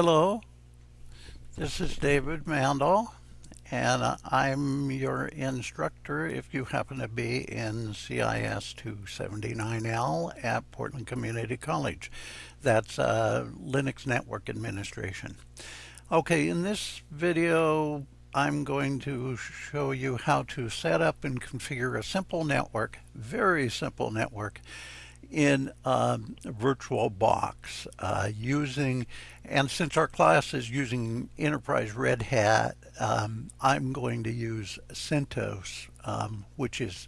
Hello, this is David Mandel, and I'm your instructor if you happen to be in CIS 279L at Portland Community College. That's uh, Linux Network Administration. Okay, in this video, I'm going to show you how to set up and configure a simple network, very simple network, in VirtualBox uh, using, and since our class is using Enterprise Red Hat, um, I'm going to use CentOS, um, which is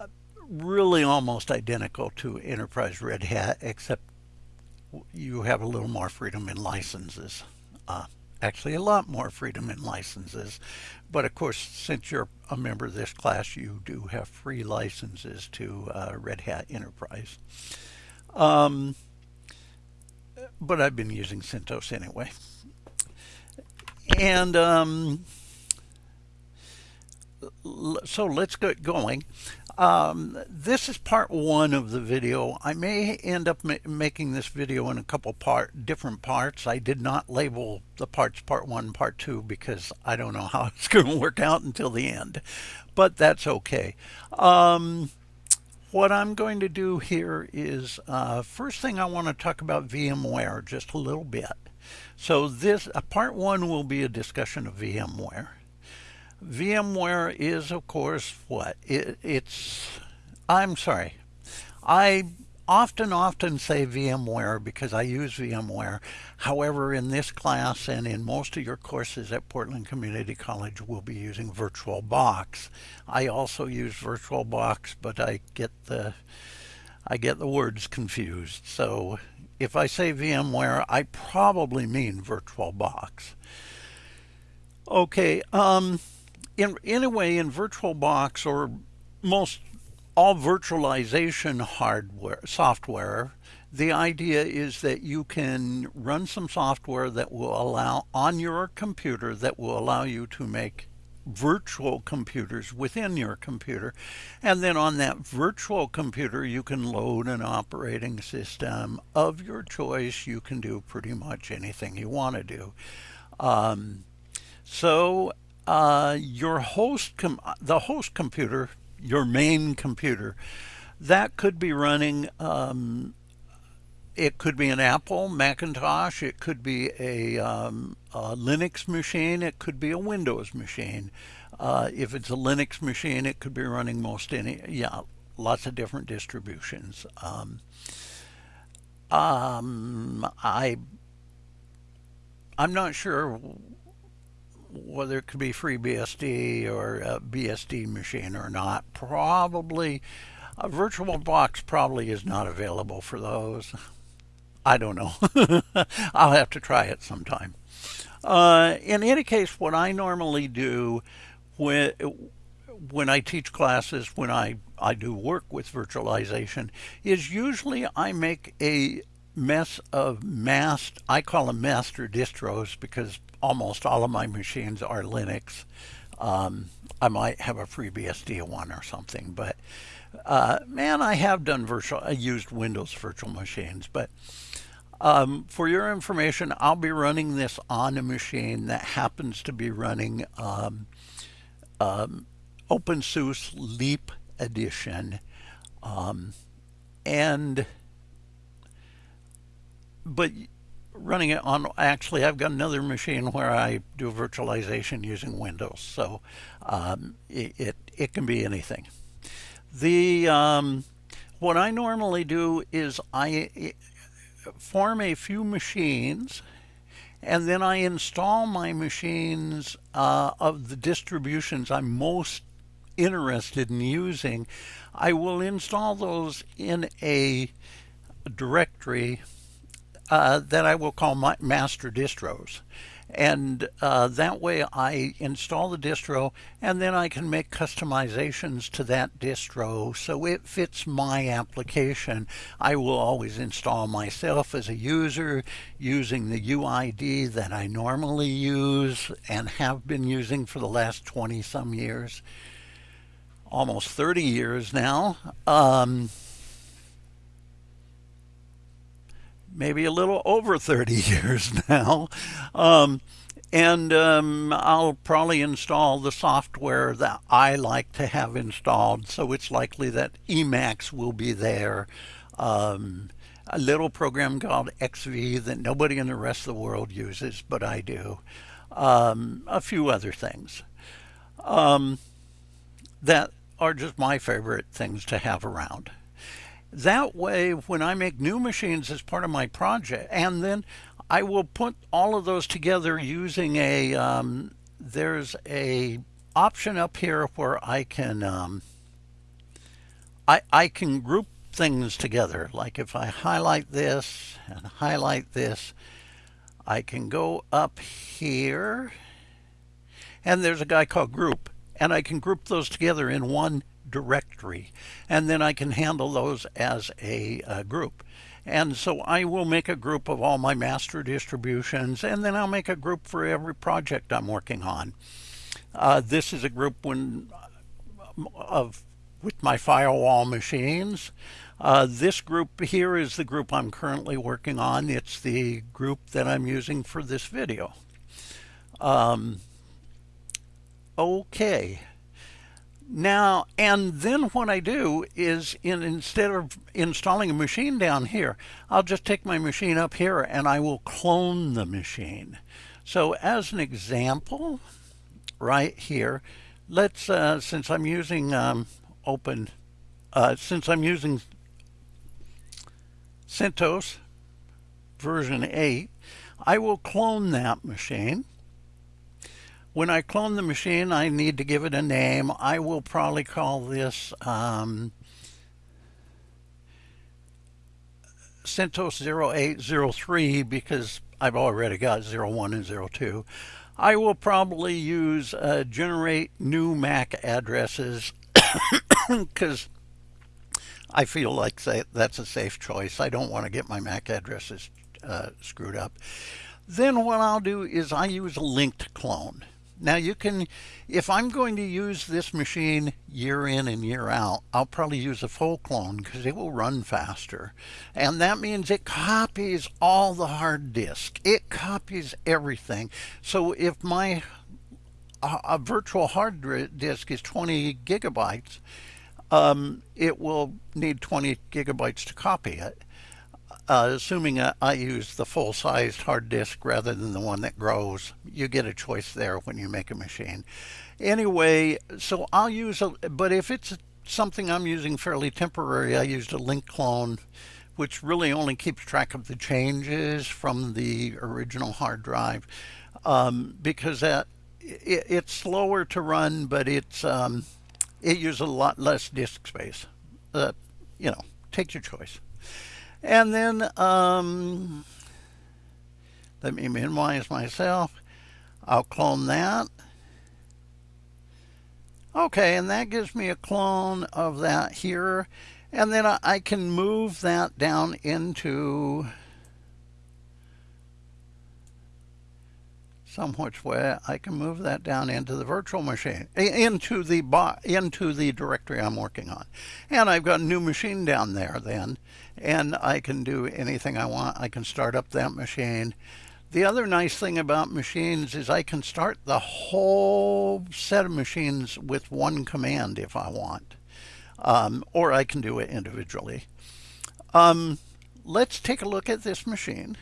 uh, really almost identical to Enterprise Red Hat, except you have a little more freedom in licenses. Uh, actually a lot more freedom in licenses. But of course, since you're a member of this class, you do have free licenses to uh, Red Hat Enterprise. Um, but I've been using CentOS anyway. And um, so let's get going. Um, this is part one of the video. I may end up ma making this video in a couple part different parts. I did not label the parts part one, part two, because I don't know how it's going to work out until the end, but that's okay. Um, what I'm going to do here is uh, first thing I want to talk about VMware just a little bit. So this uh, part one will be a discussion of VMware. VMware is, of course, what? It, it's, I'm sorry. I often, often say VMware because I use VMware. However, in this class and in most of your courses at Portland Community College, we'll be using VirtualBox. I also use VirtualBox, but I get the I get the words confused. So if I say VMware, I probably mean VirtualBox. Okay, um, in a way, in VirtualBox or most all virtualization hardware software the idea is that you can run some software that will allow on your computer that will allow you to make virtual computers within your computer. And then on that virtual computer you can load an operating system. Of your choice you can do pretty much anything you want to do. Um, so uh, your host, the host computer, your main computer, that could be running, um, it could be an Apple, Macintosh, it could be a, um, a Linux machine, it could be a Windows machine. Uh, if it's a Linux machine, it could be running most any, yeah, lots of different distributions. Um, um, I, I'm not sure whether it could be FreeBSD or a BSD machine or not. Probably a VirtualBox probably is not available for those. I don't know. I'll have to try it sometime. Uh, in any case, what I normally do when when I teach classes, when I, I do work with virtualization, is usually I make a mess of mast, I call them master distros because almost all of my machines are Linux. Um, I might have a FreeBSD one or something, but uh, man, I have done virtual, I used Windows virtual machines, but um, for your information, I'll be running this on a machine that happens to be running um, um, OpenSUSE Leap Edition. Um, and, but running it on actually I've got another machine where I do virtualization using Windows so um, it, it, it can be anything. The um, what I normally do is I form a few machines and then I install my machines uh, of the distributions I'm most interested in using. I will install those in a directory uh, that I will call my master distros. And uh, that way I install the distro and then I can make customizations to that distro so it fits my application. I will always install myself as a user using the UID that I normally use and have been using for the last 20 some years, almost 30 years now. Um, maybe a little over 30 years now. Um, and um, I'll probably install the software that I like to have installed. So it's likely that Emacs will be there. Um, a little program called XV that nobody in the rest of the world uses, but I do. Um, a few other things um, that are just my favorite things to have around. That way, when I make new machines as part of my project, and then I will put all of those together using a, um, there's a option up here where I can, um, I, I can group things together. Like if I highlight this and highlight this, I can go up here and there's a guy called group and I can group those together in one directory and then I can handle those as a, a group. And so I will make a group of all my master distributions and then I'll make a group for every project I'm working on. Uh, this is a group when of with my firewall machines. Uh, this group here is the group I'm currently working on. It's the group that I'm using for this video. Um, okay. Now, and then what I do is in instead of installing a machine down here, I'll just take my machine up here and I will clone the machine. So as an example, right here, let's, uh, since I'm using um, open, uh, since I'm using CentOS version 8, I will clone that machine. When I clone the machine, I need to give it a name. I will probably call this um, CentOS 0803 because I've already got 01 and 02. I will probably use uh, generate new MAC addresses because I feel like that's a safe choice. I don't want to get my MAC addresses uh, screwed up. Then what I'll do is I use a linked clone. Now you can, if I'm going to use this machine year in and year out, I'll probably use a full clone because it will run faster. And that means it copies all the hard disk. It copies everything. So if my a virtual hard disk is 20 gigabytes, um, it will need 20 gigabytes to copy it uh, assuming I use the full-sized hard disk rather than the one that grows. You get a choice there when you make a machine. Anyway, so I'll use a, but if it's something I'm using fairly temporary, I used a link clone, which really only keeps track of the changes from the original hard drive, um, because that it, it's slower to run, but it's um, it uses a lot less disk space. Uh, you know, take your choice. And then um, let me minimize myself. I'll clone that. Okay, and that gives me a clone of that here. And then I can move that down into some which way I can move that down into the virtual machine, into the into the directory I'm working on. And I've got a new machine down there then, and I can do anything I want. I can start up that machine. The other nice thing about machines is I can start the whole set of machines with one command if I want, um, or I can do it individually. Um, let's take a look at this machine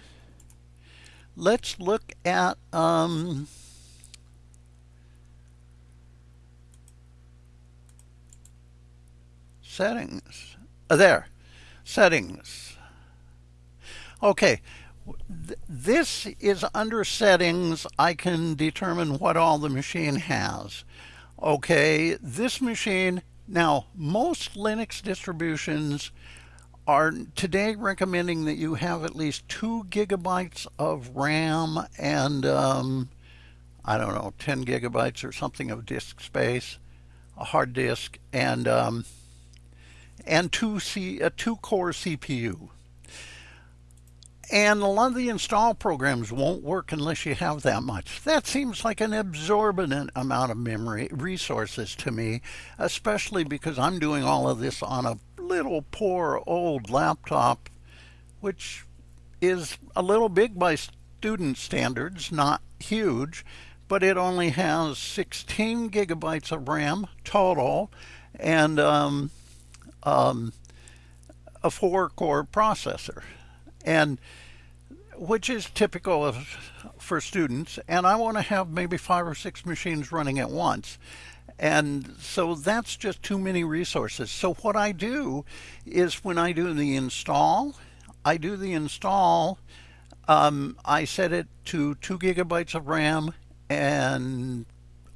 let's look at um, settings. Uh, there, settings. Okay, this is under settings. I can determine what all the machine has. Okay, this machine, now most Linux distributions are today recommending that you have at least two gigabytes of RAM and um, I don't know 10 gigabytes or something of disk space a hard disk and um, and two C a two core CPU and a lot of the install programs won't work unless you have that much. That seems like an exorbitant amount of memory resources to me, especially because I'm doing all of this on a little poor old laptop, which is a little big by student standards, not huge, but it only has 16 gigabytes of RAM total and um, um, a four core processor. And which is typical of, for students. And I want to have maybe five or six machines running at once. And so that's just too many resources. So what I do is when I do the install, I do the install, um, I set it to two gigabytes of RAM and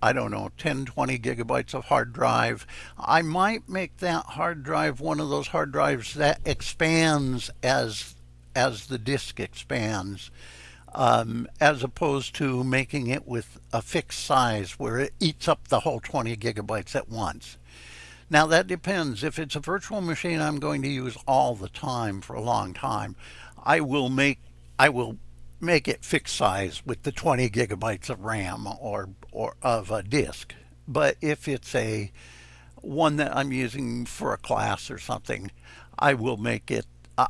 I don't know, 10, 20 gigabytes of hard drive. I might make that hard drive one of those hard drives that expands as as the disk expands, um, as opposed to making it with a fixed size where it eats up the whole 20 gigabytes at once. Now that depends. If it's a virtual machine I'm going to use all the time for a long time, I will make I will make it fixed size with the 20 gigabytes of RAM or or of a disk. But if it's a one that I'm using for a class or something, I will make it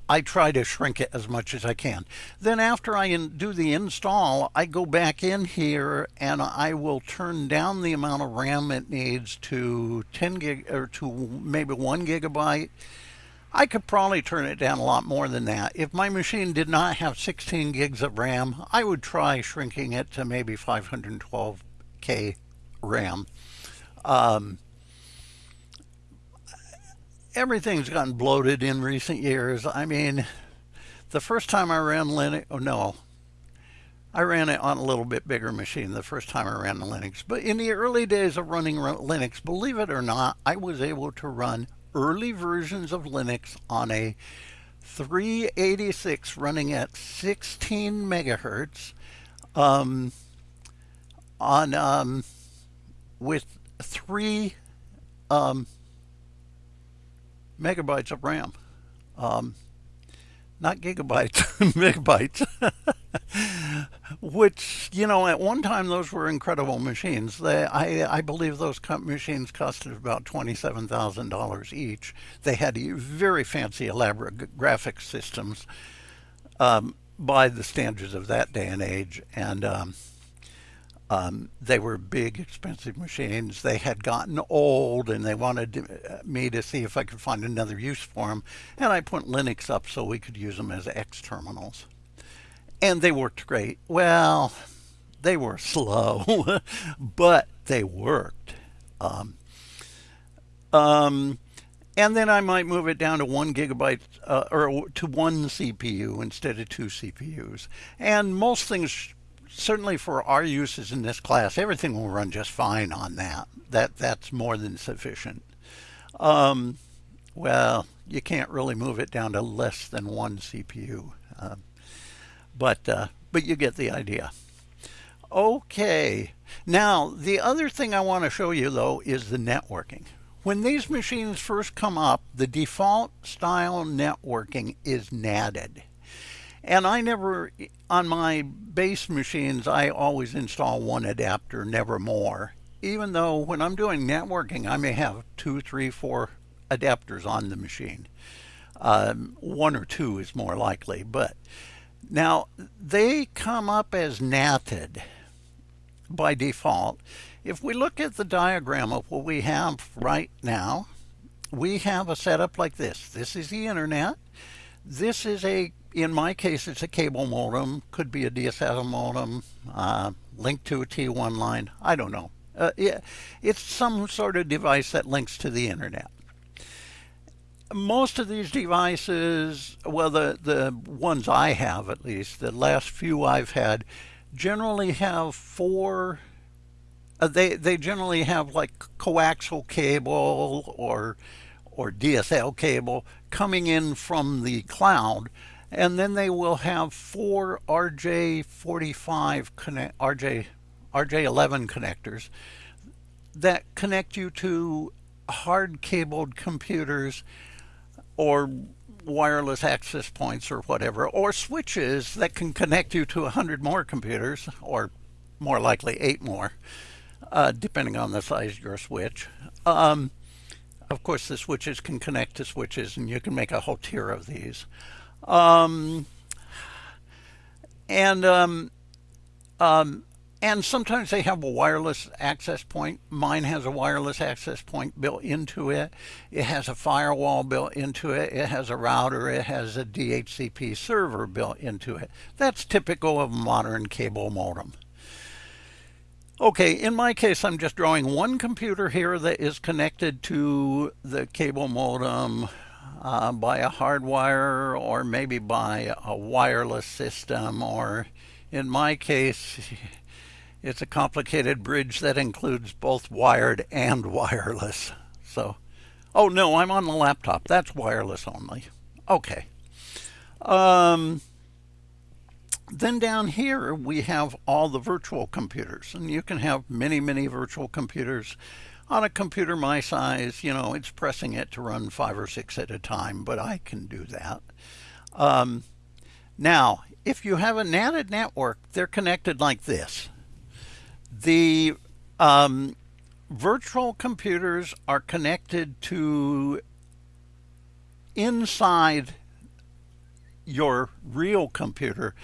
I try to shrink it as much as I can. Then after I do the install, I go back in here and I will turn down the amount of RAM it needs to 10 gig or to maybe one gigabyte. I could probably turn it down a lot more than that. If my machine did not have 16 gigs of RAM, I would try shrinking it to maybe 512K RAM. Um, everything's gotten bloated in recent years. I mean, the first time I ran Linux, oh no, I ran it on a little bit bigger machine the first time I ran Linux. But in the early days of running Linux, believe it or not, I was able to run early versions of Linux on a 386 running at 16 megahertz um, on um, with three um, megabytes of RAM. Um, not gigabytes, megabytes. Which, you know, at one time those were incredible machines. They, I, I believe those machines costed about $27,000 each. They had very fancy, elaborate graphics systems um, by the standards of that day and age. And um, um, they were big, expensive machines. They had gotten old and they wanted to, uh, me to see if I could find another use for them. And I put Linux up so we could use them as X terminals. And they worked great. Well, they were slow, but they worked. Um, um, and then I might move it down to one gigabyte uh, or to one CPU instead of two CPUs. And most things certainly for our uses in this class, everything will run just fine on that. That That's more than sufficient. Um, well, you can't really move it down to less than one CPU. Uh, but, uh, but you get the idea. Okay, now the other thing I want to show you though is the networking. When these machines first come up, the default style networking is NATed. And I never, on my base machines, I always install one adapter, never more. Even though when I'm doing networking, I may have two, three, four adapters on the machine. Um, one or two is more likely, but now they come up as NATed by default. If we look at the diagram of what we have right now, we have a setup like this. This is the internet. This is a in my case, it's a cable modem, could be a DSL modem, uh, linked to a T1 line. I don't know. Uh, it's some sort of device that links to the internet. Most of these devices, well, the, the ones I have at least, the last few I've had, generally have four, uh, they, they generally have like coaxial cable or, or DSL cable coming in from the cloud and then they will have four RJ45 connect, RJ, RJ11 connectors that connect you to hard cabled computers or wireless access points or whatever, or switches that can connect you to 100 more computers, or more likely eight more, uh, depending on the size of your switch. Um, of course, the switches can connect to switches, and you can make a whole tier of these. Um, and um, um, and sometimes they have a wireless access point. Mine has a wireless access point built into it. It has a firewall built into it. It has a router. It has a DHCP server built into it. That's typical of modern cable modem. Okay, in my case, I'm just drawing one computer here that is connected to the cable modem uh, by a hardwire or maybe by a wireless system or in my case it's a complicated bridge that includes both wired and wireless. So, oh no, I'm on the laptop. That's wireless only. Okay. Um, then down here we have all the virtual computers and you can have many, many virtual computers on a computer my size, you know, it's pressing it to run five or six at a time, but I can do that. Um, now, if you have a NATed network, they're connected like this. The um, virtual computers are connected to inside your real computer.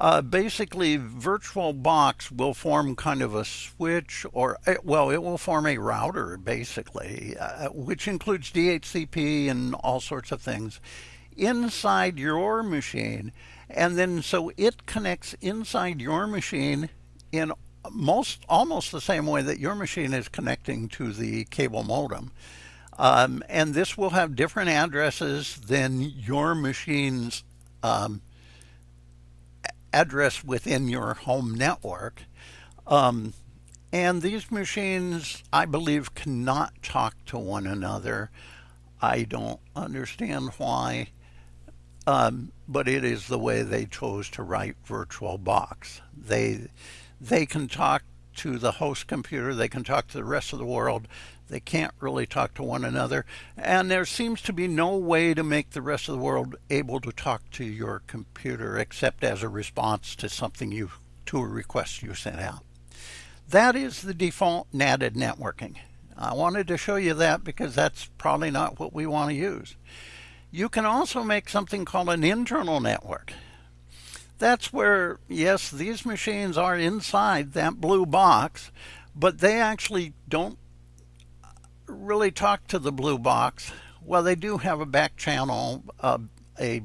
Uh, basically, VirtualBox will form kind of a switch, or eh, well, it will form a router, basically, uh, which includes DHCP and all sorts of things inside your machine. And then so it connects inside your machine in most almost the same way that your machine is connecting to the cable modem. Um, and this will have different addresses than your machine's um, address within your home network. Um, and these machines, I believe, cannot talk to one another. I don't understand why, um, but it is the way they chose to write VirtualBox. They they can talk to the host computer, they can talk to the rest of the world, they can't really talk to one another, and there seems to be no way to make the rest of the world able to talk to your computer except as a response to something you, to a request you sent out. That is the default NATed networking. I wanted to show you that because that's probably not what we want to use. You can also make something called an internal network that's where, yes, these machines are inside that blue box, but they actually don't really talk to the blue box. Well, they do have a back channel, uh, a,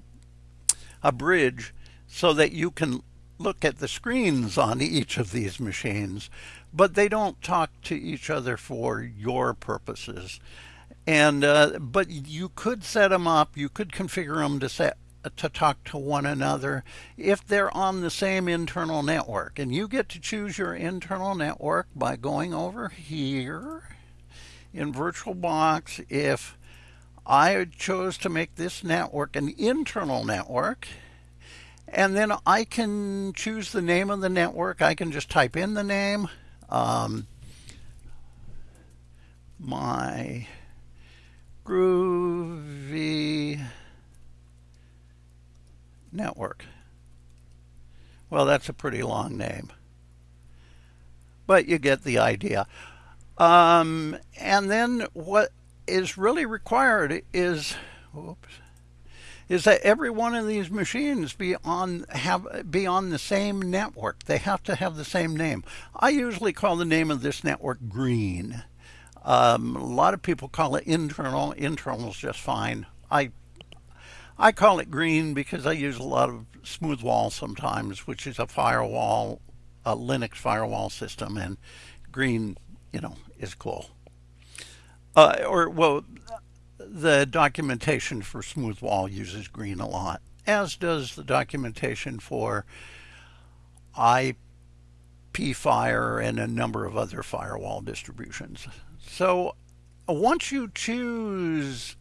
a bridge, so that you can look at the screens on each of these machines, but they don't talk to each other for your purposes. And uh, but you could set them up. You could configure them to set to talk to one another if they're on the same internal network. And you get to choose your internal network by going over here in VirtualBox. If I chose to make this network an internal network, and then I can choose the name of the network. I can just type in the name. Um, my groovy network. Well, that's a pretty long name. But you get the idea. Um, and then what is really required is, whoops, is that every one of these machines be on have be on the same network. They have to have the same name. I usually call the name of this network green. Um, a lot of people call it internal. Internal is just fine. I I call it green because I use a lot of Smoothwall sometimes, which is a firewall, a Linux firewall system, and green, you know, is cool. Uh, or, well, the documentation for Smoothwall uses green a lot, as does the documentation for ipFire and a number of other firewall distributions. So once you choose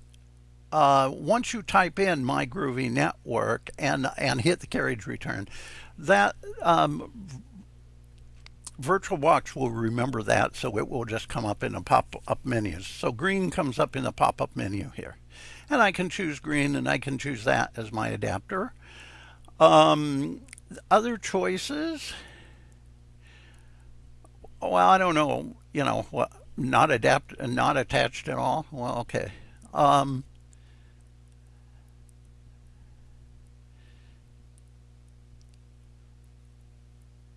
uh, once you type in my groovy network and and hit the carriage return that um, VirtualBox will remember that so it will just come up in the pop-up menus so green comes up in the pop-up menu here. And I can choose green and I can choose that as my adapter. Um, other choices? Well I don't know you know what not adapt not attached at all? Well okay. Um,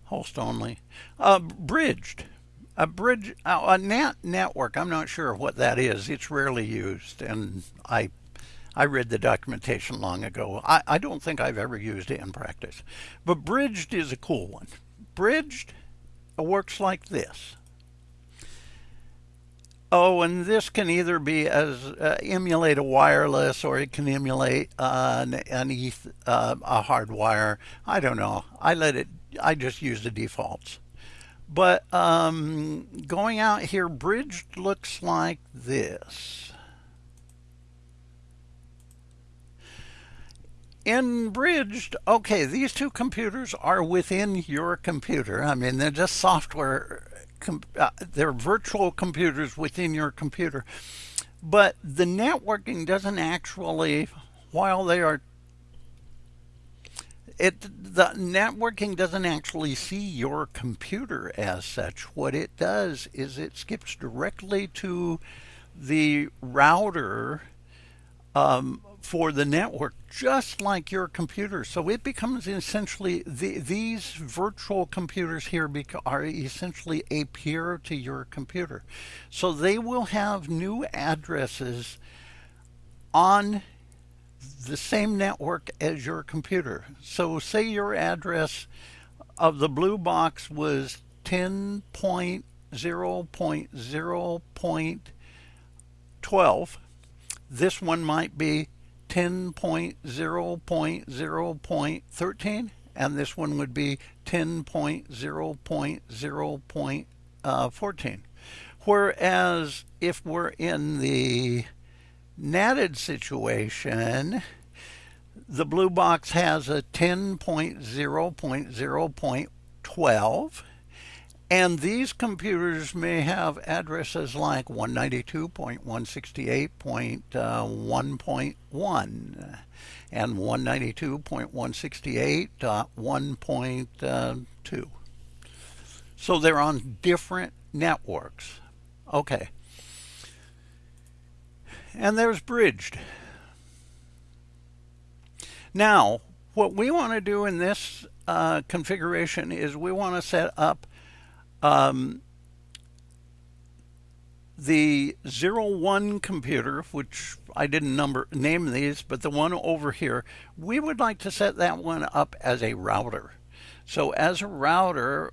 host only. Uh, bridged. A bridge, uh, a NAT network, I'm not sure what that is. It's rarely used, and I I read the documentation long ago. I, I don't think I've ever used it in practice. But bridged is a cool one. Bridged works like this. Oh, and this can either be as uh, emulate a wireless or it can emulate uh, an, an ETH, uh, a hard wire. I don't know. I let it, I just use the defaults. But um, going out here, bridged looks like this. in Bridged, okay, these two computers are within your computer. I mean, they're just software, uh, they're virtual computers within your computer. But the networking doesn't actually, while they are, it the networking doesn't actually see your computer as such. What it does is it skips directly to the router um, for the network, just like your computer. So it becomes essentially, the, these virtual computers here are essentially a peer to your computer. So they will have new addresses on the same network as your computer. So say your address of the blue box was 10.0.0.12. This one might be 10.0.0.13 and this one would be 10.0.0.14. Uh, Whereas if we're in the natted situation, the blue box has a 10.0.0.12 and these computers may have addresses like 192.168.1.1 uh, and 192.168.1.2. Uh, so they're on different networks. Okay. And there's bridged. Now, what we want to do in this uh, configuration is we want to set up um, the 01 computer, which I didn't number name these, but the one over here, we would like to set that one up as a router. So as a router,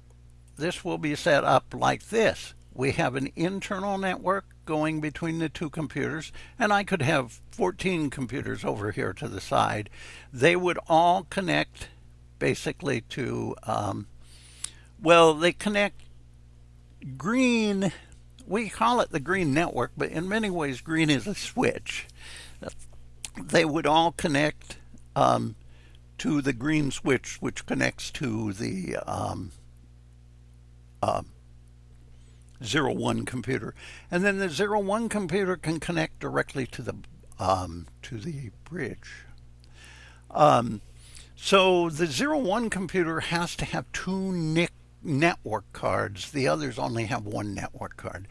this will be set up like this. We have an internal network going between the two computers, and I could have 14 computers over here to the side. They would all connect basically to, um, well, they connect green, we call it the green network, but in many ways green is a switch. They would all connect um, to the green switch, which connects to the um, uh, zero one computer, and then the zero one computer can connect directly to the um, to the bridge. Um, so the zero one computer has to have two NIC network cards. The others only have one network card.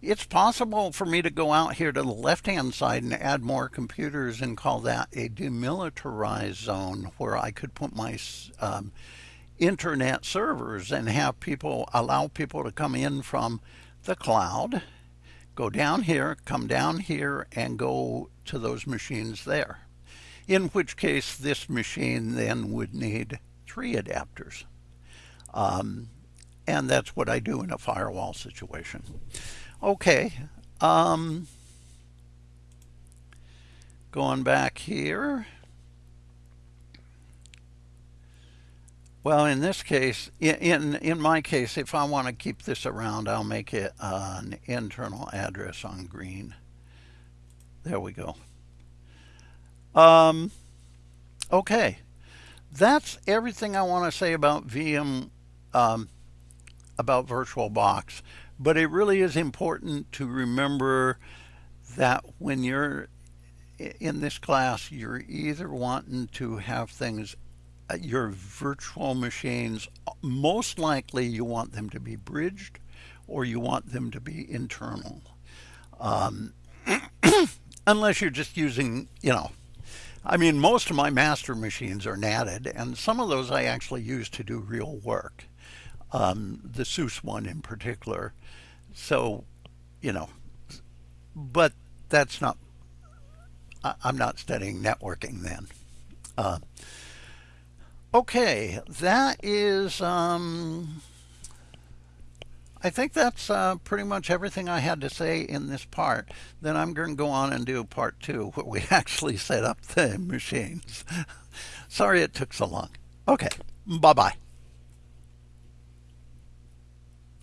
It's possible for me to go out here to the left-hand side and add more computers and call that a demilitarized zone where I could put my um, internet servers and have people allow people to come in from the cloud, go down here, come down here, and go to those machines there. In which case, this machine then would need three adapters. Um, and that's what I do in a firewall situation. Okay. Um, going back here. Well, in this case, in, in my case, if I want to keep this around, I'll make it an internal address on green. There we go. Um, okay. That's everything I want to say about VM um, about VirtualBox, but it really is important to remember that when you're in this class, you're either wanting to have things, uh, your virtual machines, most likely you want them to be bridged or you want them to be internal. Um, unless you're just using, you know, I mean, most of my master machines are natted, and some of those I actually use to do real work. um, the SUSE one in particular. So, you know, but that's not, I, am not studying networking then. Uh, okay, that is, um, I think that's uh, pretty much everything I had to say in this part. Then I'm going to go on and do part two, where we actually set up the machines. Sorry it took so long. Okay, bye-bye.